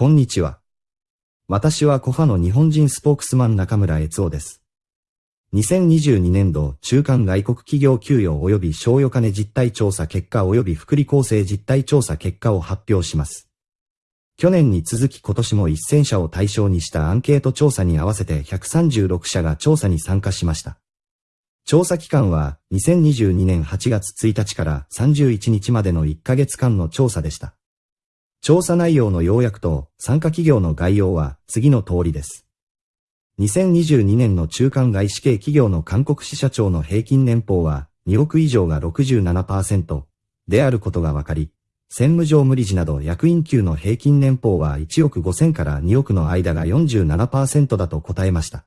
こんにちは。私はコファの日本人スポークスマン中村悦夫です。2022年度中間外国企業給与及び賞与金実態調査結果及び福利厚生実態調査結果を発表します。去年に続き今年も1000社を対象にしたアンケート調査に合わせて136社が調査に参加しました。調査期間は2022年8月1日から31日までの1ヶ月間の調査でした。調査内容の要約と参加企業の概要は次の通りです。2022年の中間外資系企業の韓国支社長の平均年俸は2億以上が67%であることが分かり、専務上無理事など役員級の平均年俸は1億5000から2億の間が47%だと答えました。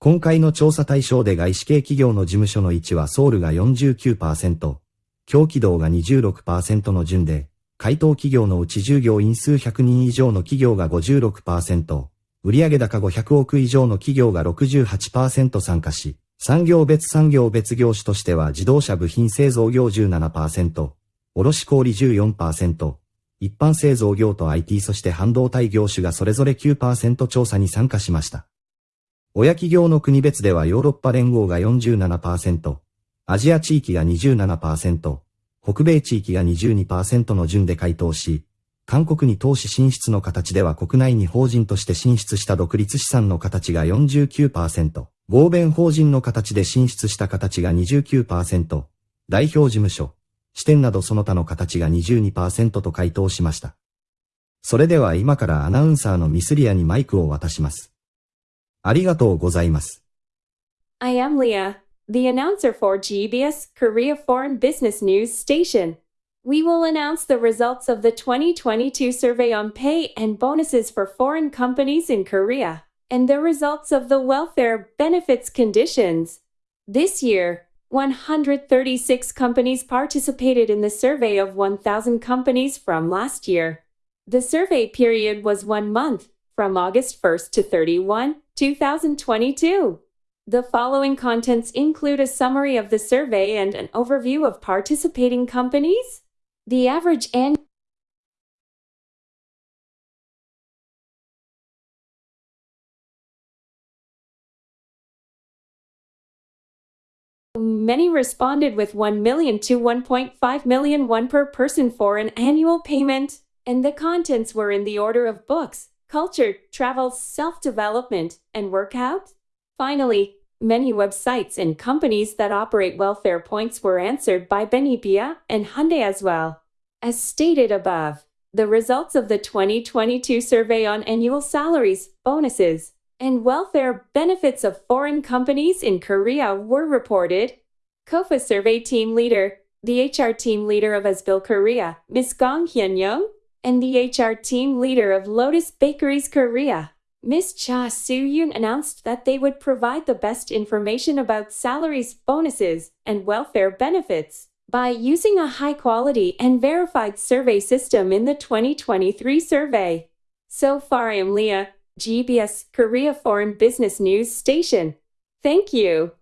今回の調査対象で外資系企業の事務所の位置はソウルが49%、強気道が26%の順で、回答企業のうち従業員数100人以上の企業が56%、売上高500億以上の企業が68%参加し、産業別産業別業種としては自動車部品製造業17%、卸小売14%、一般製造業と IT そして半導体業種がそれぞれ9%調査に参加しました。親企業の国別ではヨーロッパ連合が47%、アジア地域が27%、北米地域が22%の順で回答し、韓国に投資進出の形では国内に法人として進出した独立資産の形が49%、合弁法人の形で進出した形が29%、代表事務所、支店などその他の形が22%と回答しました。それでは今からアナウンサーのミスリアにマイクを渡します。ありがとうございます。I am Leah. The announcer for GBS Korea Foreign Business News Station. We will announce the results of the 2022 survey on pay and bonuses for foreign companies in Korea and the results of the welfare benefits conditions. This year, 136 companies participated in the survey of 1,000 companies from last year. The survey period was one month, from August 1st to 31, 2022. The following contents include a summary of the survey and an overview of participating companies. The average annual Many responded with 1 million to 1.5 million one per person for an annual payment, and the contents were in the order of books, culture, travel, self-development, and workout. Finally, Many websites and companies that operate welfare points were answered by Benipia and Hyundai as well. As stated above, the results of the 2022 survey on annual salaries, bonuses, and welfare benefits of foreign companies in Korea were reported. KOFA survey team leader, the HR team leader of Asbil Korea, Ms. Gong Hyun Young, and the HR team leader of Lotus Bakeries Korea, Ms. Cha Soo-yoon announced that they would provide the best information about salaries, bonuses, and welfare benefits by using a high-quality and verified survey system in the 2023 survey. So far I am Leah, GBS Korea Foreign Business News Station. Thank you.